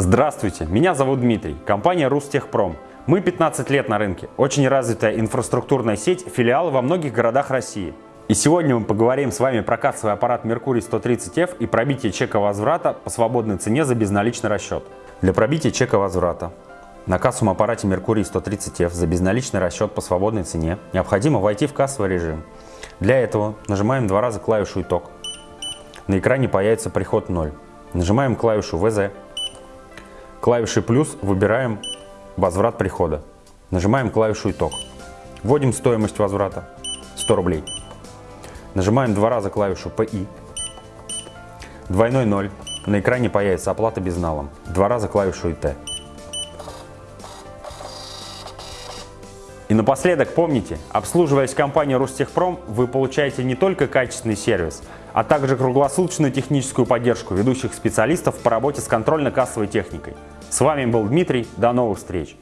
Здравствуйте, меня зовут Дмитрий, компания Рустехпром. Мы 15 лет на рынке, очень развитая инфраструктурная сеть, филиалы во многих городах России. И сегодня мы поговорим с вами про кассовый аппарат Mercury 130F и пробитие чека возврата по свободной цене за безналичный расчет. Для пробития чека возврата на кассовом аппарате Mercury 130F за безналичный расчет по свободной цене необходимо войти в кассовый режим. Для этого нажимаем два раза клавишу «Итог». На экране появится приход 0. Нажимаем клавишу «ВЗ». Клавишей «плюс» выбираем «Возврат прихода». Нажимаем клавишу «Итог». Вводим стоимость возврата 100 рублей. Нажимаем два раза клавишу «ПИ». Двойной 0. На экране появится оплата безналом. Два раза клавишу «ИТ». Напоследок помните, обслуживаясь компанией Ростехпром, вы получаете не только качественный сервис, а также круглосуточную техническую поддержку ведущих специалистов по работе с контрольно-кассовой техникой. С вами был Дмитрий, до новых встреч!